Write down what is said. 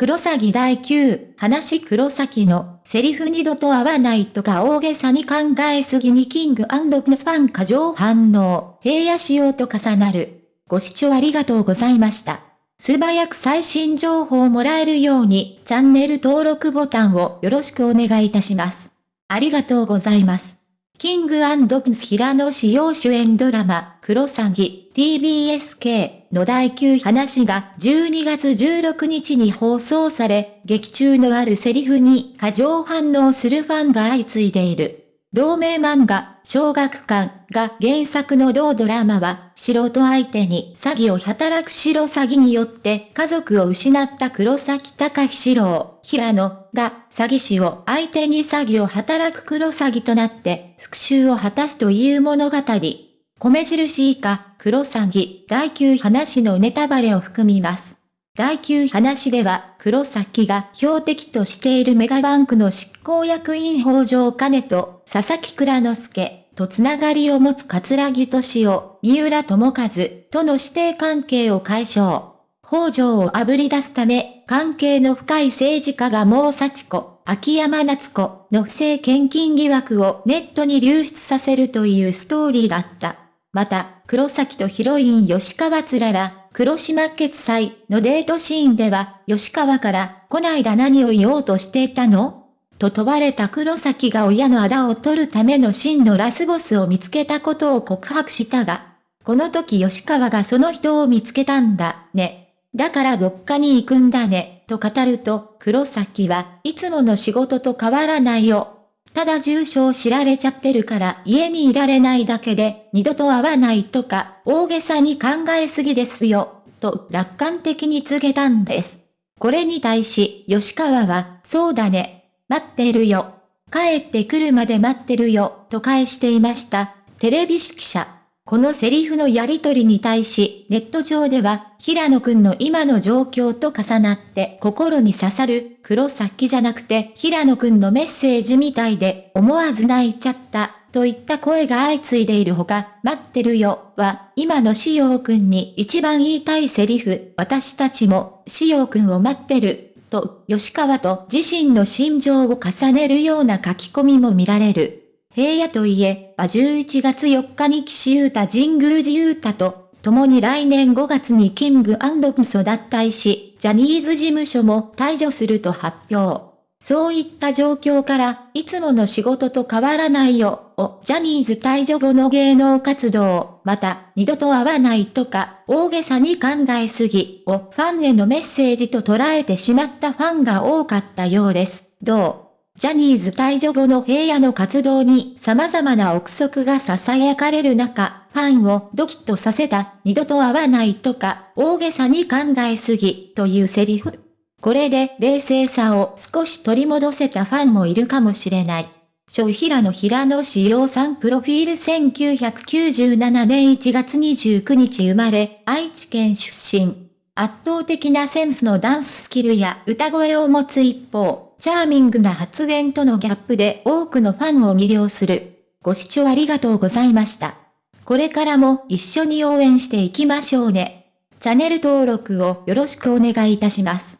黒崎第9、話黒崎の、セリフ二度と合わないとか大げさに考えすぎにキングプンファン過剰反応、平野仕様と重なる。ご視聴ありがとうございました。素早く最新情報をもらえるように、チャンネル登録ボタンをよろしくお願いいたします。ありがとうございます。キングアンス平野紫耀主演ドラマ、クロサギ、TBSK の第9話が12月16日に放送され、劇中のあるセリフに過剰反応するファンが相次いでいる。同名漫画、小学館が原作の同ドラマは、素人相手に詐欺を働く白詐欺によって家族を失った黒崎隆史郎、平野が詐欺師を相手に詐欺を働く黒詐欺となって復讐を果たすという物語。米印以下、黒詐欺、第9話のネタバレを含みます。第9話では、黒崎が標的としているメガバンクの執行役員北条兼と、佐々木倉之助とつながりを持つ桂木敏夫、三浦智和との指定関係を解消。北条を炙り出すため、関係の深い政治家が毛幸子、秋山夏子の不正献金疑惑をネットに流出させるというストーリーだった。また、黒崎とヒロイン吉川つらら、黒島決済のデートシーンでは、吉川から、こないだ何を言おうとしていたの？と問われた黒崎が親の仇を取るための真のラスボスを見つけたことを告白したが、この時吉川がその人を見つけたんだ、ね。だからどっかに行くんだね、と語ると、黒崎はいつもの仕事と変わらないよ。ただ住所を知られちゃってるから家にいられないだけで二度と会わないとか大げさに考えすぎですよ、と楽観的に告げたんです。これに対し吉川は、そうだね、待ってるよ。帰ってくるまで待ってるよ、と返していました。テレビ指揮者。このセリフのやりとりに対し、ネット上では、平野くんの今の状況と重なって心に刺さる、黒崎じゃなくて平野くんのメッセージみたいで、思わず泣いちゃった、といった声が相次いでいるほか、待ってるよ、は、今のしおくんに一番言いたいセリフ、私たちも、しおくんを待ってる、と、吉川と自身の心情を重ねるような書き込みも見られる。平野といえば11月4日に岸優太神宮寺優太と、共に来年5月にキングプスを脱退し、ジャニーズ事務所も退場すると発表。そういった状況から、いつもの仕事と変わらないよ、を、ジャニーズ退場後の芸能活動、また、二度と会わないとか、大げさに考えすぎ、をファンへのメッセージと捉えてしまったファンが多かったようです。どう？ジャニーズ退場後の平野の活動に様々な憶測が囁かれる中、ファンをドキッとさせた、二度と会わないとか、大げさに考えすぎ、というセリフ。これで冷静さを少し取り戻せたファンもいるかもしれない。小平野平野志陽さんプロフィール1997年1月29日生まれ、愛知県出身。圧倒的なセンスのダンススキルや歌声を持つ一方、チャーミングな発言とのギャップで多くのファンを魅了する。ご視聴ありがとうございました。これからも一緒に応援していきましょうね。チャンネル登録をよろしくお願いいたします。